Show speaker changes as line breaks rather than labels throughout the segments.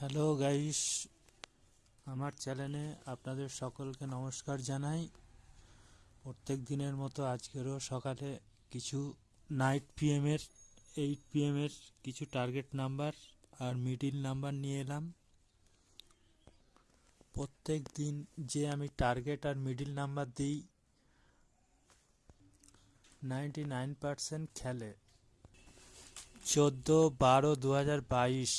Hello guys আমার চ্যানেলে আপনাদের সকলকে নমস্কার জানাই। প্রত্যেক দিনের মতো আজকেরও সকালে কিছু নাইট পিএমের এইট পিএমের কিছু টার্গেট নাম্বার আর মিডিল নাম্বার নিয়ে এলাম। প্রত্যেক দিন যে আমি টার্গেট আর মিডিল নাম্বার দিই নাইনটি নাইন পারসেন্ট খেলে। চোদ্দ বারো দু হাজার বাইশ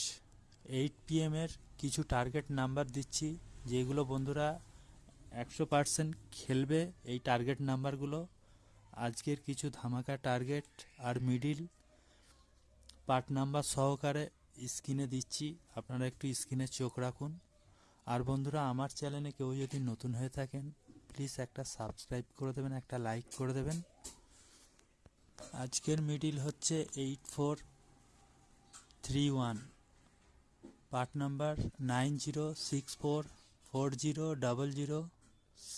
এইট পিএমের কিছু টার্গেট নাম্বার দিচ্ছি, যেগুলো বন্ধুরা একশো পার্সেন্ট খেলবে এই টার্গেট নাম্বারগুলো আজকের কিছু ধামাকা টার্গেট আর মিডিল পার্ট নাম্বার সহকারে স্ক্রিনে দিচ্ছি, আপনারা একটু স্ক্রিনে চোখ রাখুন। আর বন্ধুরা, আমার চ্যানেলে কেউ যদি নতুন হয়ে থাকেন প্লিজ একটা সাবস্ক্রাইব করে দেবেন, একটা লাইক করে দেবেন। আজকের মিডিল হচ্ছে eight four three one part number nine zero six four four zero double zero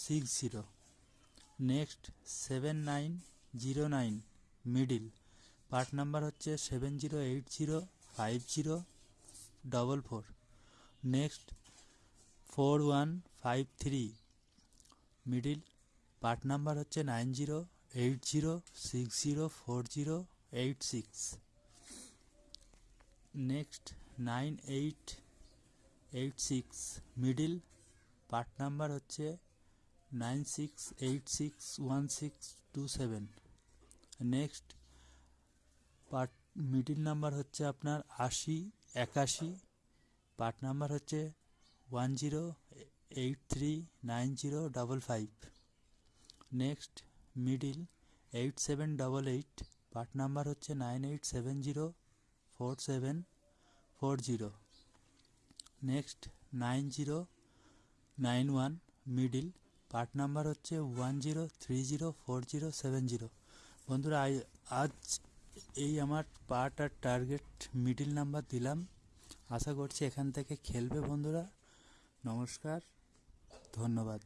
six zero. Next seven nine zero nine middle. Part number হচ্ছে seven zero eight zero five zero double four. Next four one five three middle. Part number হচ্ছে nine zero eight zero six zero four zero eight six. Next nine eight eight six middle. Part number হচ্ছে nine six eight six one six two seven. Next part, middle number হচ্ছে আপনার আশি, একাশি। Part number হচ্ছে one zero eight three nine zero double five. Next, middle eight seven double eight. Part number হচ্ছে nine eight seven zero four seven. Four zero. Next nine zero, nine one, middle. Part number হচ্ছে one zero, three zero, four zero, seven zero. বন্ধুরা আজ এই আমার part আর target middle number দিলাম। আশা করছি এখান থেকে খেলবে বন্ধুরা। নমস্কার, ধন্যবাদ।